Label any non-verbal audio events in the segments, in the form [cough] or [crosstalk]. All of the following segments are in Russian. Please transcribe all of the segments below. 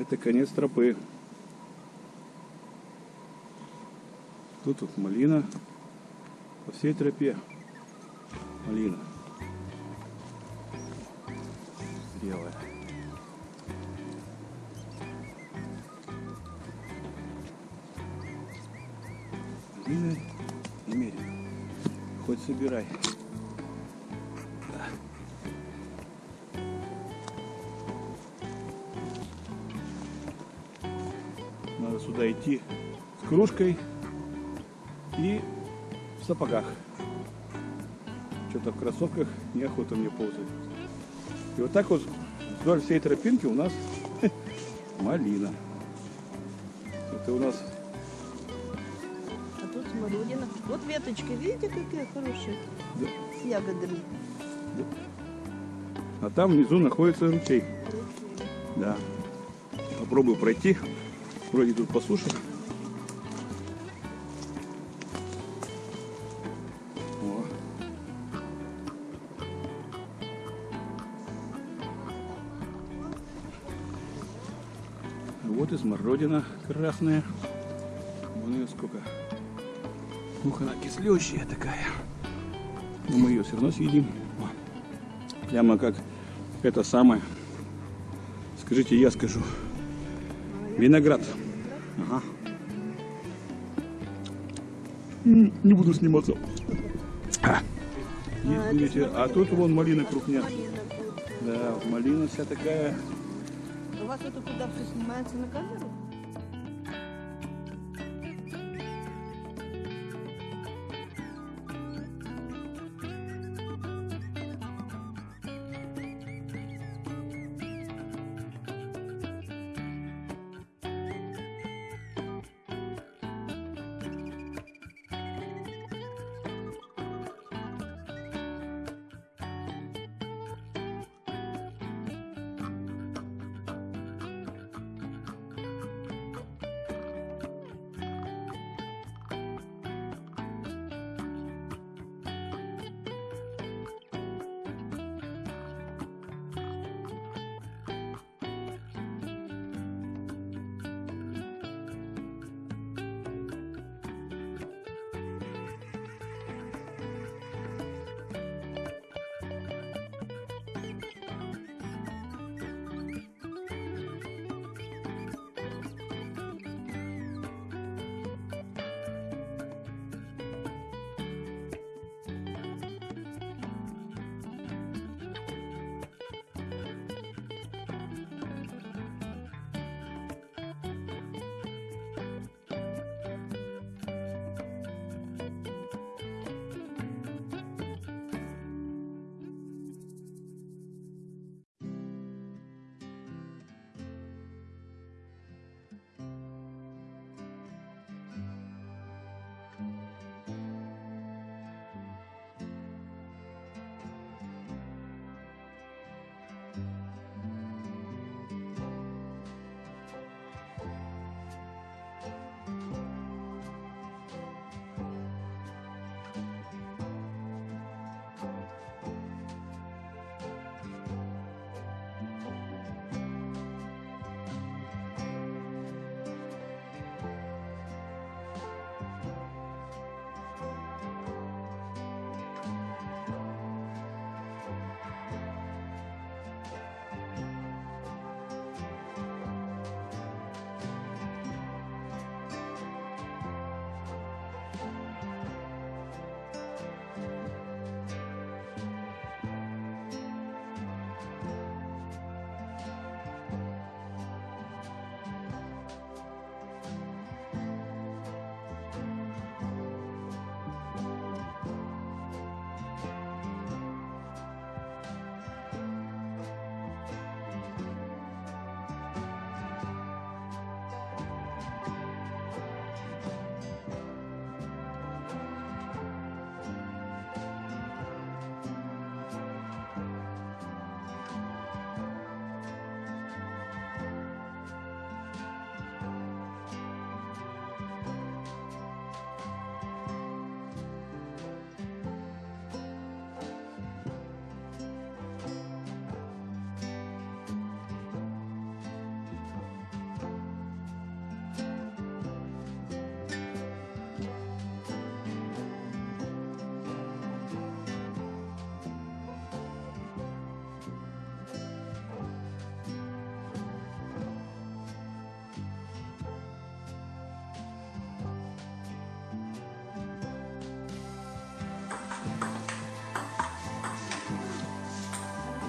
Это конец тропы. Тут вот малина. По всей тропе малина. Белая. Малина немерено. Хоть собирай. Сюда идти с кружкой и в сапогах. Что-то в кроссовках неохота мне ползать. И вот так вот вдоль всей тропинки у нас [laughs] малина. Это у нас А тут смородина. Вот веточки, видите, какие хорошие? Да. С ягодами. А там внизу находится ручей. Да. Попробую пройти. Вроде тут по. О. Вот и смородина красная. Вон ее сколько. Ух, она кислющая такая. Но мы ее все равно съедим. Прямо как это самое. Скажите, я скажу. Виноград. Ага. Не буду сниматься. А. Видите, а тут вон малина крупня. Малина тут. Да, малина вся такая. У вас это куда все снимается на камеру?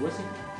gue sih